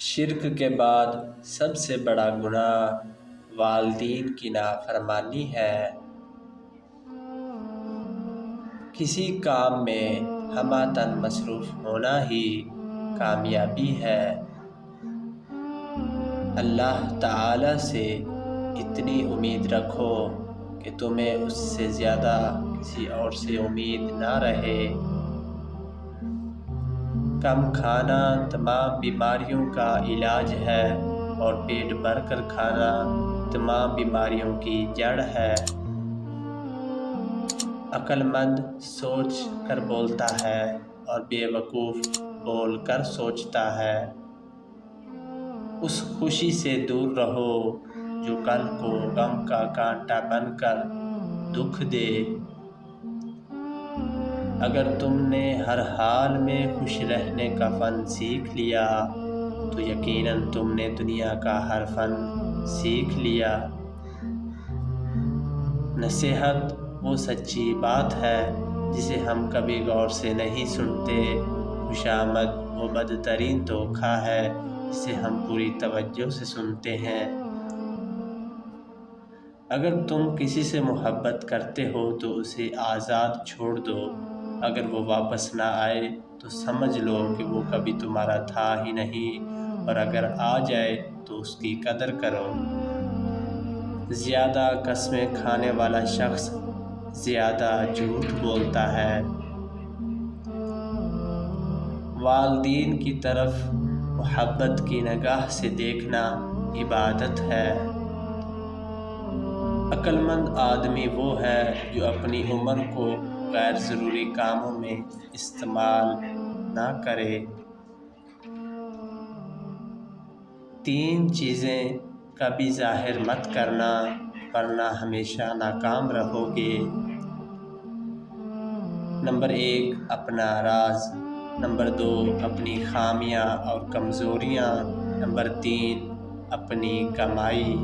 शिरक के बाद सबसे बड़ा गुनाह वालदीन की नाफरमानी है। किसी काम में हमातन मसरूफ़ होना ही कामयाबी है। अल्लाह ताला से इतनी उम्मीद रखो कि तुम्हें उससे ज़्यादा किसी और से उम्मीद ना रहे। कम खाना तमाम बीमारियों का इलाज है और पेट भर कर खाना तमाम बीमारियों की जड़ है। अक्लमंद सोच कर बोलता है और बेवकूफ़ बोल कर सोचता है। उस खुशी से दूर रहो जो कल को गम का कांटा बनकर दुख दे। अगर तुमने हर हाल में खुश रहने का फ़न सीख लिया तो यकीनन तुमने दुनिया का हर फ़न सीख लिया। नसीहत वो सच्ची बात है, जिसे हम कभी गौर से नहीं सुनते। खुशामद वो बदतरीन धोखा है, जिसे हम पूरी तवज्जो से सुनते हैं। अगर तुम किसी से मोहब्बत करते हो तो उसे आज़ाद छोड़ दो। अगर वो वापस ना आए तो समझ लो कि वो कभी तुम्हारा था ही नहीं। और अगर आ जाए तो उसकी कदर करो। ज़्यादा कस्में खाने वाला शख्स ज़्यादा झूठ बोलता है। वालदीन की तरफ़ मोहब्बत की नगाह से देखना इबादत है। अक्लमंद आदमी वो है जो अपनी उम्र को गैर ज़रूरी कामों में इस्तेमाल ना करें। तीन चीज़ें कभी ज़ाहिर मत करना, वरना हमेशा नाकाम रहोगे। नंबर एक, अपना राज। नंबर दो, अपनी खामियाँ और कमज़ोरियाँ। नंबर तीन, अपनी कमाई।